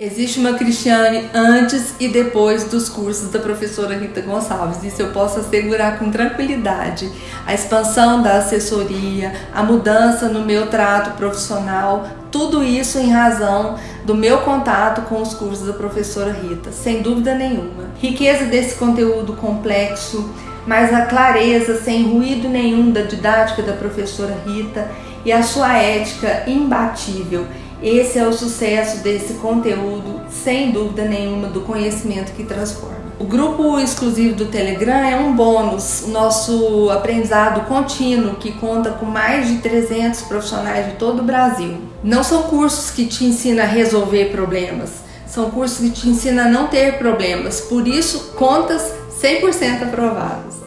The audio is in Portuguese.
Existe uma Cristiane antes e depois dos cursos da professora Rita Gonçalves, isso eu posso assegurar com tranquilidade. A expansão da assessoria, a mudança no meu trato profissional, tudo isso em razão do meu contato com os cursos da professora Rita, sem dúvida nenhuma. Riqueza desse conteúdo complexo, mas a clareza sem ruído nenhum da didática da professora Rita e a sua ética imbatível esse é o sucesso desse conteúdo, sem dúvida nenhuma, do conhecimento que transforma. O grupo exclusivo do Telegram é um bônus, nosso aprendizado contínuo que conta com mais de 300 profissionais de todo o Brasil. Não são cursos que te ensinam a resolver problemas, são cursos que te ensinam a não ter problemas, por isso contas 100% aprovadas.